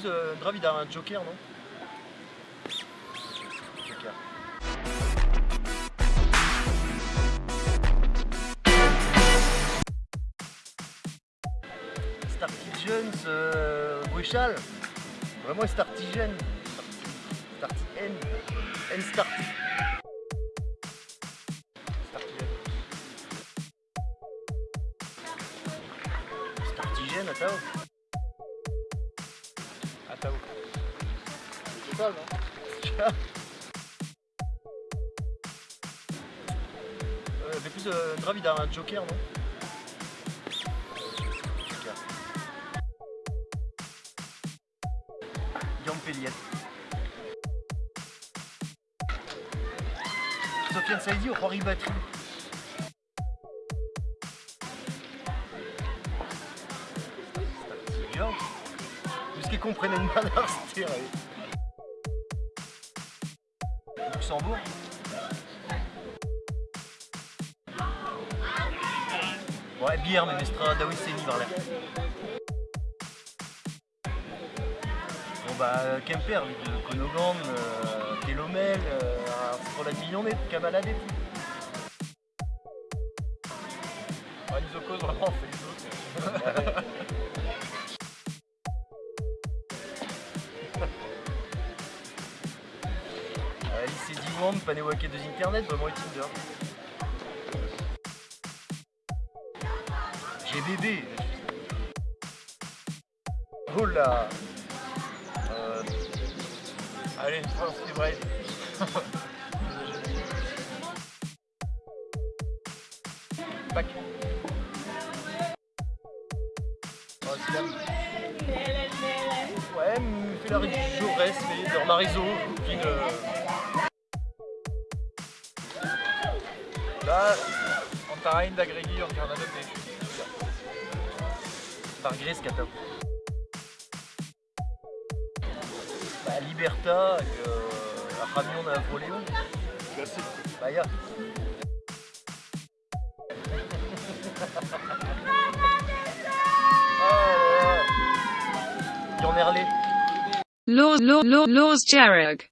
plus euh, a un joker, non Joker. Startigens, euh, Bruchal. Vraiment Startigen. Starti N. N Starti. Startigen. Startigen, attends. C'est non Euh, mais plus euh, grave, il a un joker, non Joker. Sofiane Saïdi ou Rory Batry Comprennent une manière, c'était vrai. Luxembourg Ouais, bière, mais Mestra, Daoui, Seni, vers l'air. Bon bah, Kemper, lui, de Konogan, euh, Telomel, euh, pour la millonnée, Kamalade. Ouais, Isokos, vraiment, on fait les autres. lycée Diwan, Panewake de Internet, vraiment et Tinder. GBB. Oh là euh, Allez, France Free Braille. Pac. Oh, Slam. Ouais, Félari Jaurès, mais dans Marizo. Là, Antarain, Dagregi, Ankarnadov, des par Gris Kata. Bah, Liberta, euh, Ramion Napoléon. Classique. Bah, ya. oh là là. Yann Herlé. Laws, law, law, laws, Jarrag.